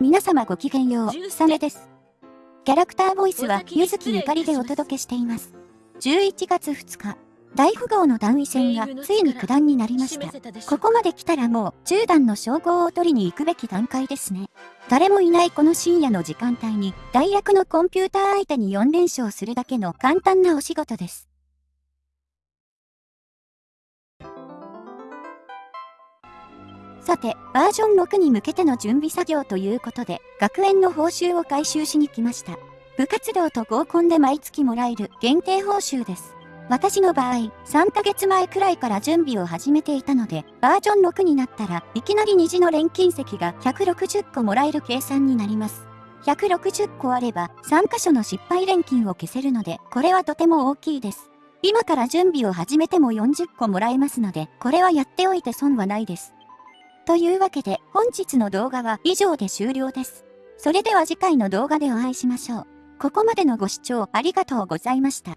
皆様ごきげんよう、サメです。キャラクターボイスは、ゆずきゆかりでお届けしています。11月2日、大富豪の段位戦がついに九段になりました。ここまで来たらもう10段の称号を取りに行くべき段階ですね。誰もいないこの深夜の時間帯に大役のコンピューター相手に4連勝するだけの簡単なお仕事です。さて、バージョン6に向けての準備作業ということで、学園の報酬を回収しに来ました。部活動と合コンで毎月もらえる限定報酬です。私の場合、3ヶ月前くらいから準備を始めていたので、バージョン6になったらいきなり虹の錬金石が160個もらえる計算になります。160個あれば3箇所の失敗錬金を消せるので、これはとても大きいです。今から準備を始めても40個もらえますので、これはやっておいて損はないです。というわけで本日の動画は以上で終了です。それでは次回の動画でお会いしましょう。ここまでのご視聴ありがとうございました。